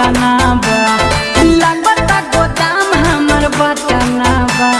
बतनाबा बा। लगता गोदाम हमर बतनाबा